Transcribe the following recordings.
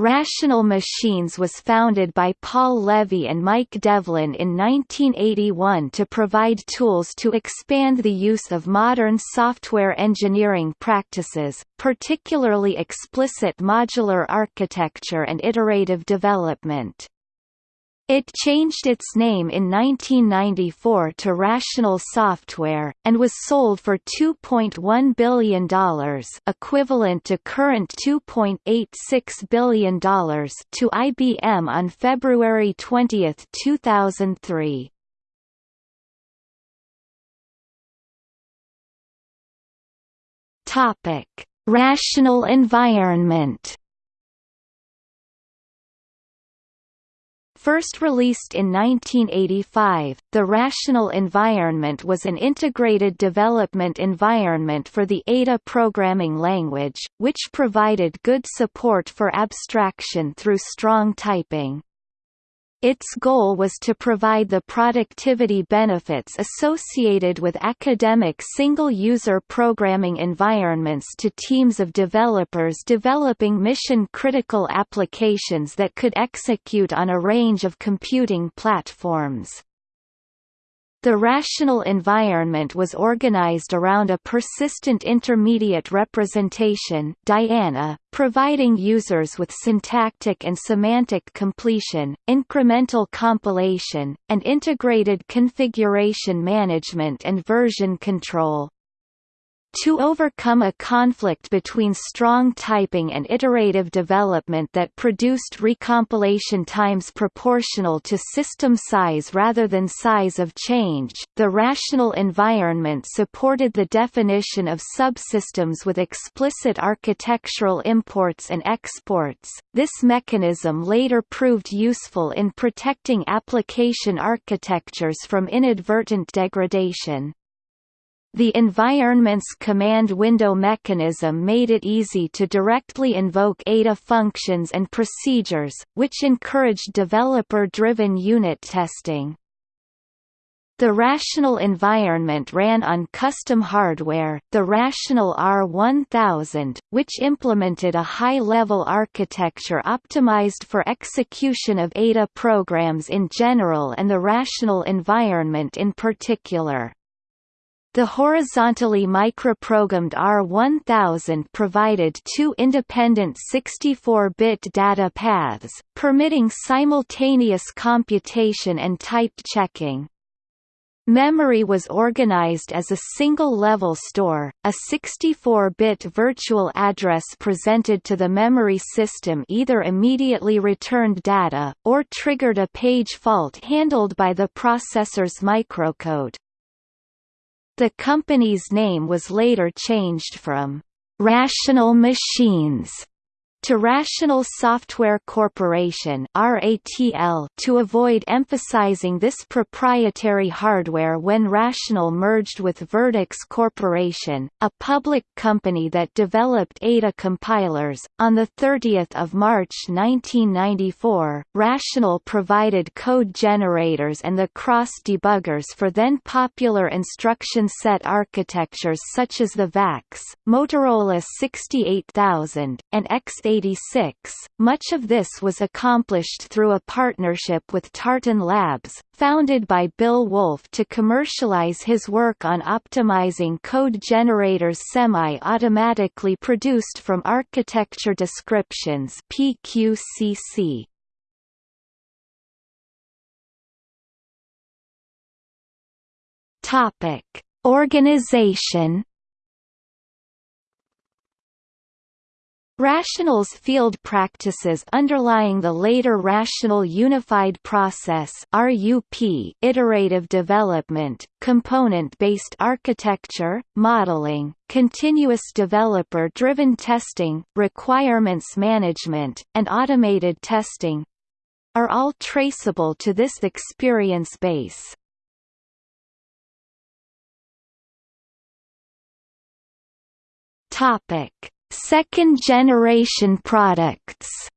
Rational Machines was founded by Paul Levy and Mike Devlin in 1981 to provide tools to expand the use of modern software engineering practices, particularly explicit modular architecture and iterative development. It changed its name in 1994 to Rational Software, and was sold for $2.1 billion equivalent to current $2.86 billion to IBM on February 20, 2003. Topic: Rational environment First released in 1985, the Rational Environment was an integrated development environment for the Ada programming language, which provided good support for abstraction through strong typing. Its goal was to provide the productivity benefits associated with academic single-user programming environments to teams of developers developing mission-critical applications that could execute on a range of computing platforms. The rational environment was organized around a persistent intermediate representation Diana, providing users with syntactic and semantic completion, incremental compilation, and integrated configuration management and version control. To overcome a conflict between strong typing and iterative development that produced recompilation times proportional to system size rather than size of change, the rational environment supported the definition of subsystems with explicit architectural imports and exports. This mechanism later proved useful in protecting application architectures from inadvertent degradation. The environment's command window mechanism made it easy to directly invoke Ada functions and procedures, which encouraged developer-driven unit testing. The Rational environment ran on custom hardware, the Rational R1000, which implemented a high-level architecture optimized for execution of Ada programs in general and the Rational environment in particular. The horizontally microprogrammed R1000 provided two independent 64-bit data paths, permitting simultaneous computation and type checking. Memory was organized as a single-level store, a 64-bit virtual address presented to the memory system either immediately returned data, or triggered a page fault handled by the processor's microcode. The company's name was later changed from Rational Machines Rational Software Corporation to avoid emphasizing this proprietary hardware when Rational merged with Verdix Corporation, a public company that developed Ada compilers. On 30 March 1994, Rational provided code generators and the cross debuggers for then popular instruction set architectures such as the VAX, Motorola 68000, and X much of this was accomplished through a partnership with Tartan Labs, founded by Bill Wulf to commercialize his work on optimizing code generators semi-automatically produced from architecture descriptions PQCC. Topic: Organization Rational's field practices underlying the later Rational Unified Process RUP iterative development, component-based architecture, modeling, continuous developer-driven testing, requirements management, and automated testing are all traceable to this experience base. Topic Second-generation products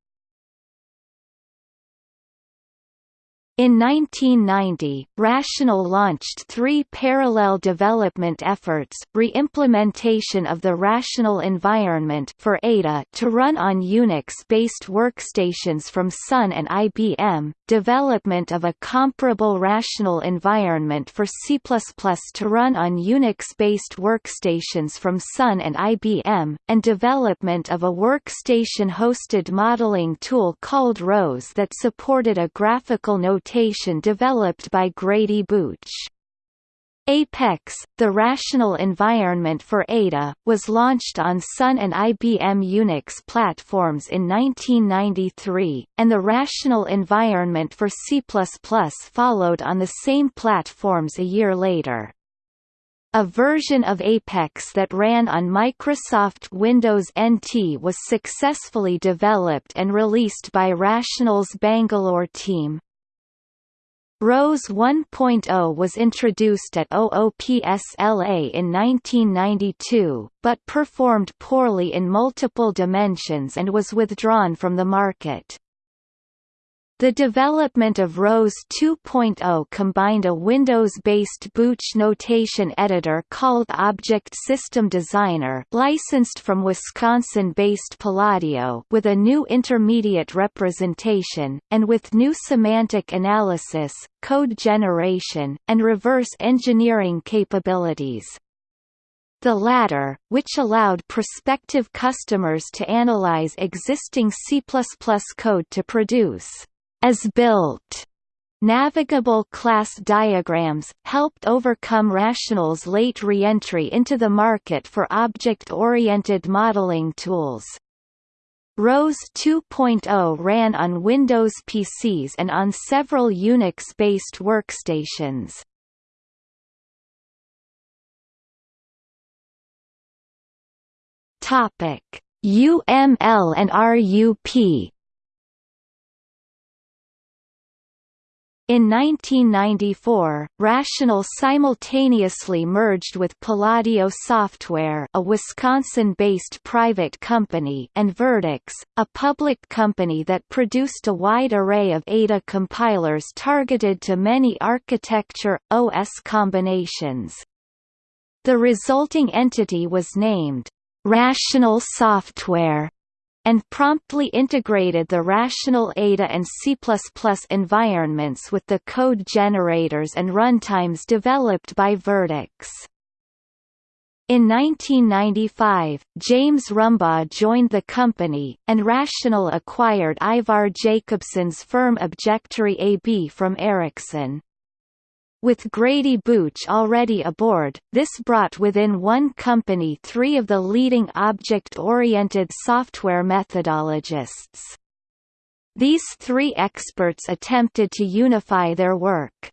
In 1990, Rational launched three parallel development efforts, re-implementation of the Rational environment for Ada to run on Unix-based workstations from Sun and IBM, development of a comparable Rational environment for C++ to run on Unix-based workstations from Sun and IBM, and development of a workstation-hosted modeling tool called ROSE that supported a graphical notation notation developed by Grady Booch. Apex, the rational environment for Ada, was launched on Sun and IBM Unix platforms in 1993, and the rational environment for C++ followed on the same platforms a year later. A version of Apex that ran on Microsoft Windows NT was successfully developed and released by Rational's Bangalore team. ROSE 1.0 was introduced at OOPSLA in 1992, but performed poorly in multiple dimensions and was withdrawn from the market. The development of ROSE 2.0 combined a Windows-based Booch notation editor called Object System Designer licensed from Wisconsin-based Palladio with a new intermediate representation, and with new semantic analysis, code generation, and reverse engineering capabilities. The latter, which allowed prospective customers to analyze existing C++ code to produce as built Navigable class diagrams, helped overcome Rational's late re-entry into the market for object-oriented modeling tools. ROSE 2.0 ran on Windows PCs and on several Unix-based workstations. UML and RUP In 1994, Rational simultaneously merged with Palladio Software a Wisconsin-based private company and Verdix, a public company that produced a wide array of Ada compilers targeted to many architecture, OS combinations. The resulting entity was named, Rational Software, and promptly integrated the rational Ada and C++ environments with the code generators and runtimes developed by Verdix. In 1995, James Rumbaugh joined the company, and Rational acquired Ivar Jacobson's firm Objectory AB from Ericsson. With Grady Booch already aboard, this brought within one company three of the leading object-oriented software methodologists. These three experts attempted to unify their work.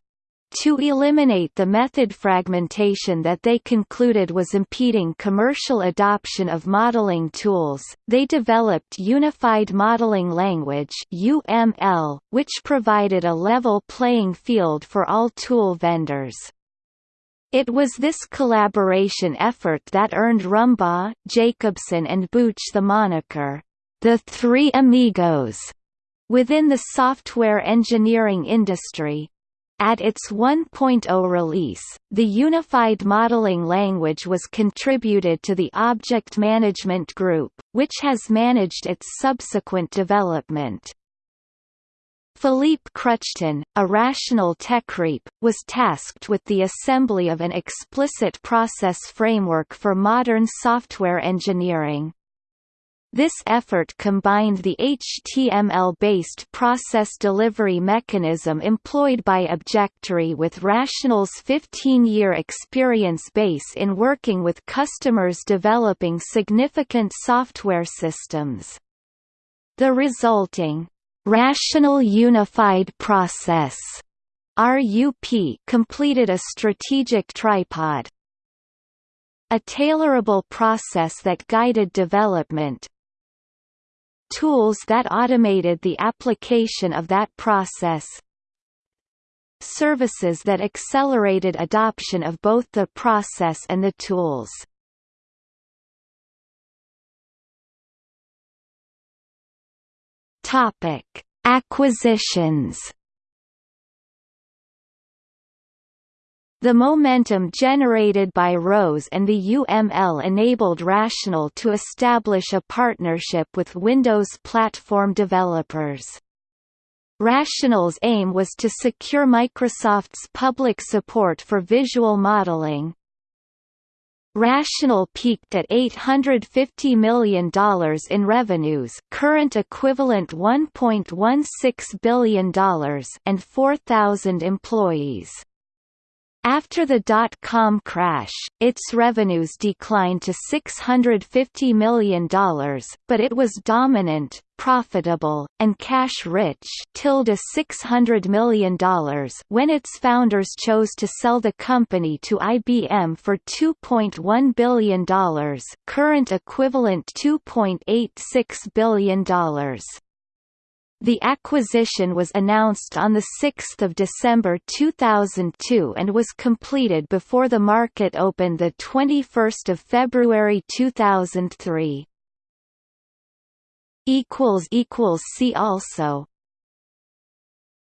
To eliminate the method fragmentation that they concluded was impeding commercial adoption of modeling tools, they developed Unified Modeling Language (UML), which provided a level playing field for all tool vendors. It was this collaboration effort that earned Rumbaugh, Jacobson and Booch the moniker, the Three Amigos, within the software engineering industry. At its 1.0 release, the Unified Modeling Language was contributed to the Object Management Group, which has managed its subsequent development. Philippe Kruchten, a rational techreep, was tasked with the assembly of an explicit process framework for modern software engineering. This effort combined the HTML-based process delivery mechanism employed by Objectory with Rational's 15-year experience base in working with customers developing significant software systems. The resulting Rational Unified Process RUP completed a strategic tripod, a tailorable process that guided development, tools that automated the application of that process services that accelerated adoption of both the process and the tools. Acquisitions The momentum generated by ROSE and the UML enabled Rational to establish a partnership with Windows platform developers. Rational's aim was to secure Microsoft's public support for visual modeling. Rational peaked at $850 million in revenues current equivalent $1.16 billion and 4,000 employees. After the dot-com crash, its revenues declined to $650 million, but it was dominant, profitable, and cash-rich $600 million when its founders chose to sell the company to IBM for $2.1 billion current equivalent $2.86 billion. The acquisition was announced on 6 December 2002 and was completed before the market opened 21 February 2003. See also